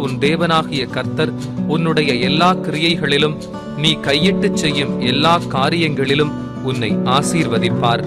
உன் தேவனாகிய கர்த்தர் உன்னுடைய எல்லா கிரியைகளிலும் நீ கையிட்டுச் செய்யும் எல்லா காரியங்களிலும் உன்னை ஆசீர்வதிப்பார்.